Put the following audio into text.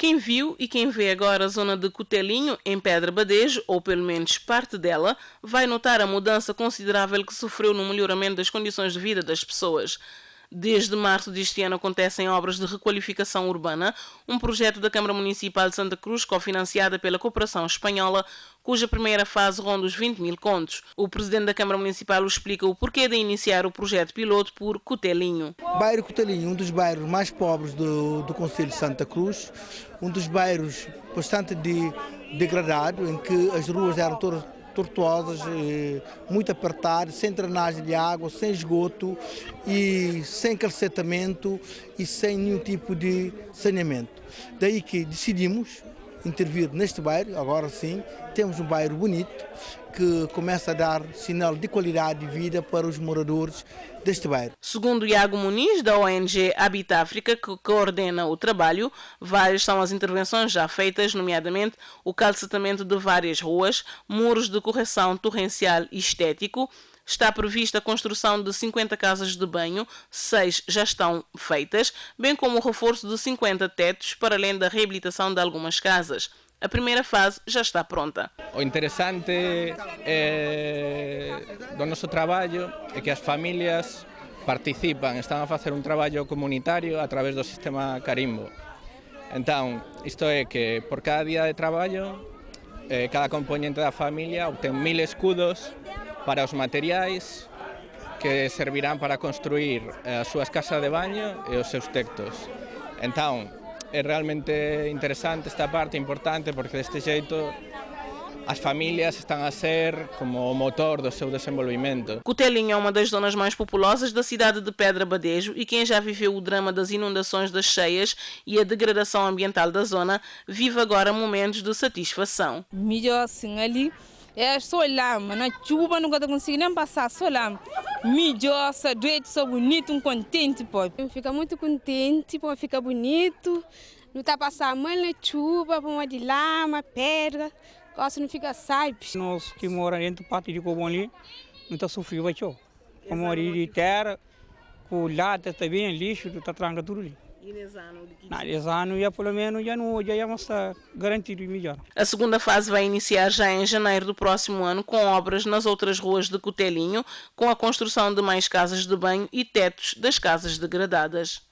Quem viu e quem vê agora a zona de Cotelinho, em Pedra Badejo, ou pelo menos parte dela, vai notar a mudança considerável que sofreu no melhoramento das condições de vida das pessoas. Desde março deste ano acontecem obras de requalificação urbana, um projeto da Câmara Municipal de Santa Cruz, cofinanciada pela cooperação espanhola, cuja primeira fase ronda os 20 mil contos. O presidente da Câmara Municipal explica o porquê de iniciar o projeto piloto por Cotelinho. Bairro Cotelinho, um dos bairros mais pobres do, do Conselho de Santa Cruz, um dos bairros bastante de, degradado, em que as ruas eram todas tortuosas, eh, muito apertadas, sem drenagem de água, sem esgoto e sem calcetamento e sem nenhum tipo de saneamento. Daí que decidimos intervir neste bairro, agora sim, temos um bairro bonito que começa a dar sinal de qualidade de vida para os moradores deste bairro. Segundo Iago Muniz, da ONG Habita África, que coordena o trabalho, várias são as intervenções já feitas, nomeadamente o calcetamento de várias ruas, muros de correção torrencial e estético, Está prevista a construção de 50 casas de banho, seis já estão feitas, bem como o reforço de 50 tetos, para além da reabilitação de algumas casas. A primeira fase já está pronta. O interessante é, do nosso traballo é que as famílias participan, están a facer un traballo comunitario a través do sistema Carimbo. Entón, isto é que por cada día de traballo, eh, cada componente da familia obtén mil escudos para os materiais que servirán para construir as súas casas de baño e os seus textos. Entón, é realmente interesante esta parte, importante, porque deste xeito as famílias estão a ser como o motor do seu desenvolvimento. Cotelinho é uma das zonas mais populosas da cidade de Pedra Badejo e quem já viveu o drama das inundações das cheias e a degradação ambiental da zona vive agora momentos de satisfação. Melhor assim ali é só lá, mas na chuva nunca consigo nem passar, só lá. Melhor, só doente, só bonito, um contente, pô. Fica muito contente, pô, fica bonito. Não está passando mal na chuva, uma de lama, pedra, coisa não fica sabe. Nós que moramos dentro do pátio de Cobom ali, não está sofrendo, vai, tchau. Como de terra, com lata também, lixo, está tranca tudo ali. E? Nesse ano, já pelo menos, já não, já vamos estar garantido melhor. A segunda fase vai iniciar já em janeiro do próximo ano, com obras nas outras ruas de Cotelinho, com a construção de mais casas de banho e tetos das casas degradadas.